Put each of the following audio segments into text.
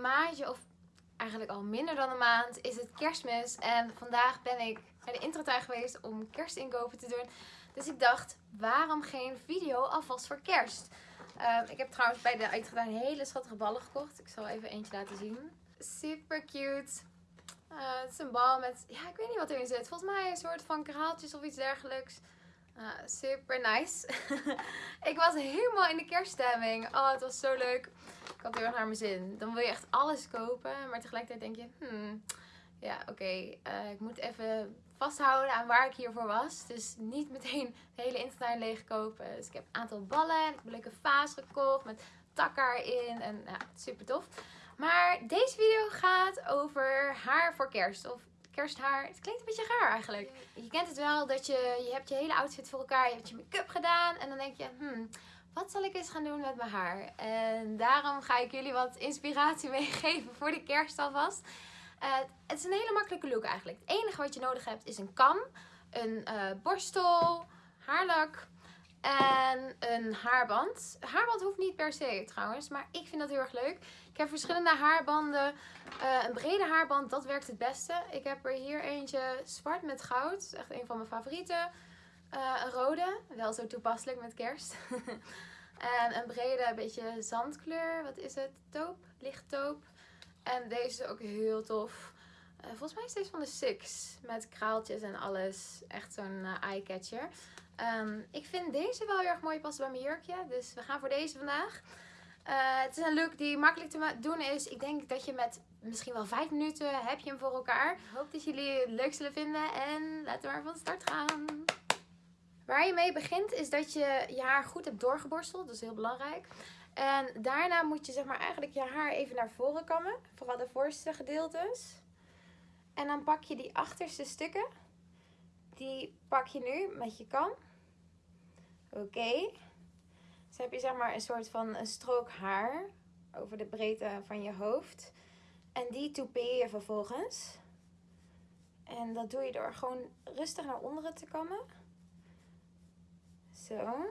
maandje of eigenlijk al minder dan een maand is het kerstmis. En vandaag ben ik naar de intratuin geweest om kerstinkopen te doen. Dus ik dacht, waarom geen video alvast voor kerst? Ehm, ik heb trouwens bij de uitgetuin hele schattige ballen gekocht. Ik zal even eentje laten zien. Super cute. Uh, het is een bal met, ja ik weet niet wat erin zit. Volgens mij een soort van kraaltjes of iets dergelijks. Uh, super nice. ik was helemaal in de kerststemming. Oh, het was zo leuk. Ik had heel erg naar mijn zin. Dan wil je echt alles kopen. Maar tegelijkertijd denk je, hmm, ja oké, eh, ik moet even vasthouden aan waar ik hiervoor was. Dus niet meteen de hele intertuin leeg kopen. Dus ik heb een aantal ballen en ik heb een leuke vaas gekocht met takker erin. En ja, super tof. Maar deze video gaat over haar voor kerst. Of kersthaar. Het klinkt een beetje raar eigenlijk. Je kent het wel dat je, je hebt je hele outfit voor elkaar. Je hebt je make-up gedaan. En dan denk je, hmm, wat zal ik eens gaan doen met mijn haar? En daarom ga ik jullie wat inspiratie meegeven voor de kerst alvast. Uh, het is een hele makkelijke look eigenlijk. Het enige wat je nodig hebt is een kam, een uh, borstel, haarlak en een haarband. Haarband hoeft niet per se trouwens, maar ik vind dat heel erg leuk. Ik heb verschillende haarbanden. Uh, een brede haarband, dat werkt het beste. Ik heb er hier eentje zwart met goud. Echt een van mijn favorieten. Uh, een rode, wel zo toepasselijk met kerst. en een brede, beetje zandkleur. Wat is het? Taupe, licht taupe. En deze is ook heel tof. Uh, volgens mij is deze van de Six. Met kraaltjes en alles. Echt zo'n eye-catcher. Um, ik vind deze wel heel erg mooi passen bij mijn jurkje. Dus we gaan voor deze vandaag. Uh, het is een look die makkelijk te doen is. Ik denk dat je met misschien wel 5 minuten heb je hem voor elkaar. Ik hoop dat jullie het leuk zullen vinden. En laten we maar van start gaan. Waar je mee begint is dat je je haar goed hebt doorgeborsteld. Dat is heel belangrijk. En daarna moet je zeg maar eigenlijk je haar even naar voren kammen. Vooral de voorste gedeeltes. En dan pak je die achterste stukken. Die pak je nu met je kam. Oké. Dus heb je zeg maar een soort van een strook haar over de breedte van je hoofd. En die toupeer je vervolgens. En dat doe je door gewoon rustig naar onderen te kammen. Zo.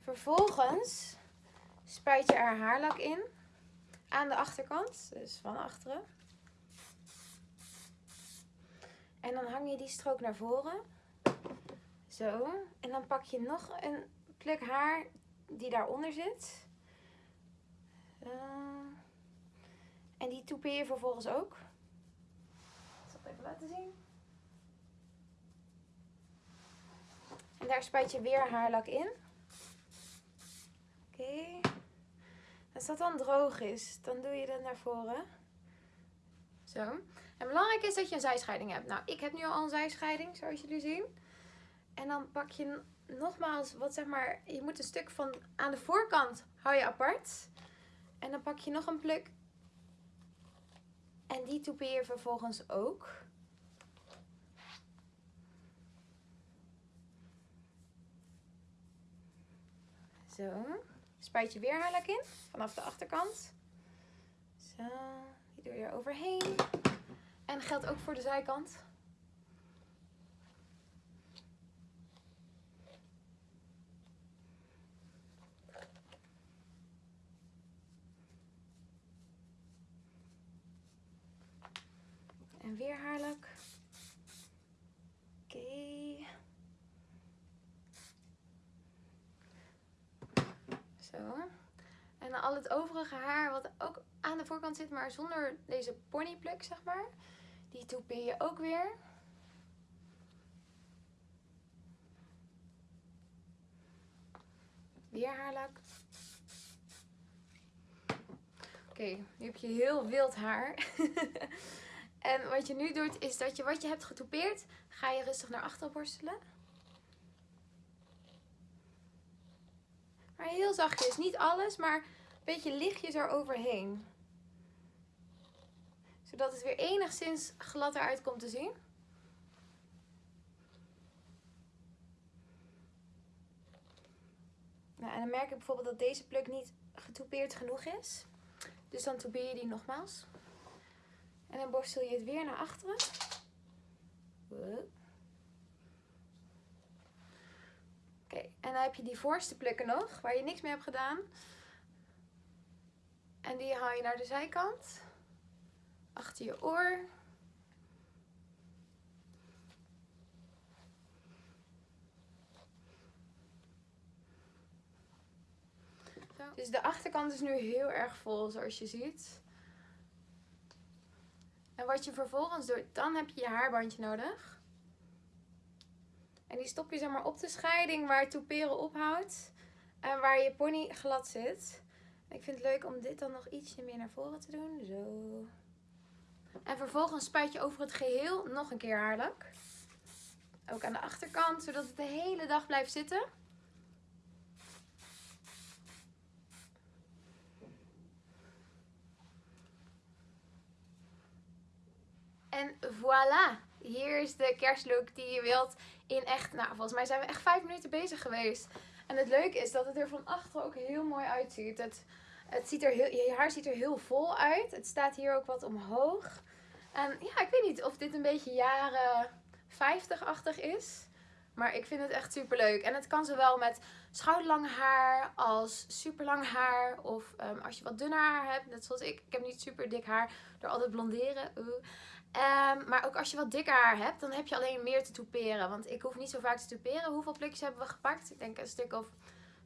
Vervolgens spuit je er haarlak in. Aan de achterkant, dus van achteren. En dan hang je die strook naar voren. Zo. En dan pak je nog een pluk haar die daaronder zit. Uh, en die toupeer je vervolgens ook. Ik zal het even laten zien. En daar spuit je weer haarlak in. Oké. Als dat dan droog is, dan doe je dat naar voren. Zo. En belangrijk is dat je een zijscheiding hebt. Nou, ik heb nu al een zijscheiding, zoals jullie zien. En dan pak je nogmaals, wat zeg maar, je moet een stuk van aan de voorkant hou je apart. En dan pak je nog een pluk. En die toupeer je vervolgens ook. Zo. Spuit je weer haarlak in vanaf de achterkant. Zo. Die doe je er overheen. En geldt ook voor de zijkant. En weer haarlak. Oké. Zo. En al het overige haar wat ook aan de voorkant zit, maar zonder deze ponypluk, zeg maar. Die toupeer je ook weer. Weer haarlak. Oké, nu heb je heel wild haar. en wat je nu doet, is dat je wat je hebt getoupeerd, ga je rustig naar achteren borstelen. Maar heel zachtjes, niet alles, maar een beetje lichtjes eroverheen. Zodat het weer enigszins glad eruit komt te zien. Nou, en dan merk ik bijvoorbeeld dat deze pluk niet getoupeerd genoeg is. Dus dan toupeer je die nogmaals. En dan borstel je het weer naar achteren. Oké, en dan heb je die voorste plukken nog, waar je niks mee hebt gedaan. En die haal je naar de zijkant. Achter je oor. Zo. Dus de achterkant is nu heel erg vol, zoals je ziet. En wat je vervolgens doet, dan heb je je haarbandje nodig. En die stop je zeg maar op de scheiding waar het toeperen ophoudt. En waar je pony glad zit. Ik vind het leuk om dit dan nog ietsje meer naar voren te doen. Zo. En vervolgens spuit je over het geheel nog een keer haarlak. Ook aan de achterkant, zodat het de hele dag blijft zitten. En voilà, hier is de kerstlook die je wilt in echt, nou volgens mij zijn we echt vijf minuten bezig geweest. En het leuke is dat het er van achter ook heel mooi uitziet. Het, het ziet er heel, je haar ziet er heel vol uit. Het staat hier ook wat omhoog. En ja, ik weet niet of dit een beetje jaren 50-achtig is. Maar ik vind het echt super leuk. En het kan zowel met schouderlang haar als super lang haar. Of um, als je wat dunner haar hebt, net zoals ik. Ik heb niet super dik haar door altijd blonderen. Um, maar ook als je wat dikker haar hebt, dan heb je alleen meer te toeperen. Want ik hoef niet zo vaak te toeperen. Hoeveel plukjes hebben we gepakt? Ik denk een stuk of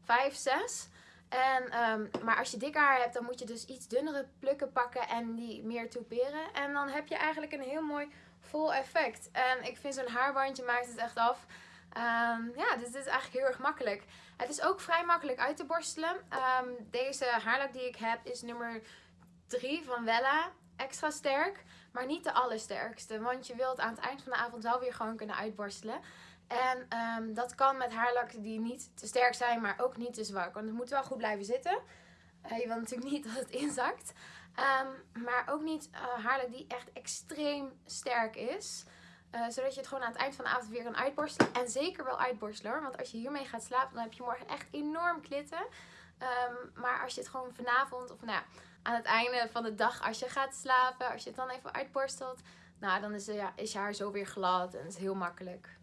5, 6. En, um, maar als je dikker haar hebt, dan moet je dus iets dunnere plukken pakken en die meer toeperen. En dan heb je eigenlijk een heel mooi vol effect. En ik vind zo'n haarbandje maakt het echt af. Um, ja, dit is eigenlijk heel erg makkelijk. Het is ook vrij makkelijk uit te borstelen. Um, deze haarlak die ik heb is nummer 3 van Wella. Extra sterk, maar niet de allersterkste. Want je wilt aan het eind van de avond wel weer gewoon kunnen uitborstelen. En um, dat kan met haarlakken die niet te sterk zijn, maar ook niet te zwak. Want het moet wel goed blijven zitten. Uh, je wil natuurlijk niet dat het inzakt. Um, maar ook niet uh, haarlak die echt extreem sterk is. Uh, zodat je het gewoon aan het eind van de avond weer kan uitborstelen. En zeker wel uitborstelen. Want als je hiermee gaat slapen, dan heb je morgen echt enorm klitten. Um, maar als je het gewoon vanavond of nou ja, aan het einde van de dag als je gaat slapen. Als je het dan even uitborstelt. Nou, dan is, is je haar zo weer glad. En het is heel makkelijk.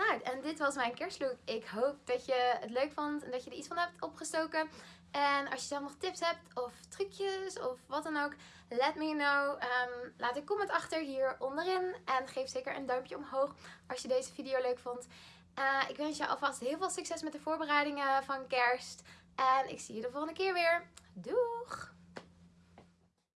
Nou, en dit was mijn kerstlook. Ik hoop dat je het leuk vond en dat je er iets van hebt opgestoken. En als je zelf nog tips hebt of trucjes of wat dan ook, let me know. Um, laat een comment achter hier onderin. En geef zeker een duimpje omhoog als je deze video leuk vond. Uh, ik wens je alvast heel veel succes met de voorbereidingen van kerst. En ik zie je de volgende keer weer. Doeg!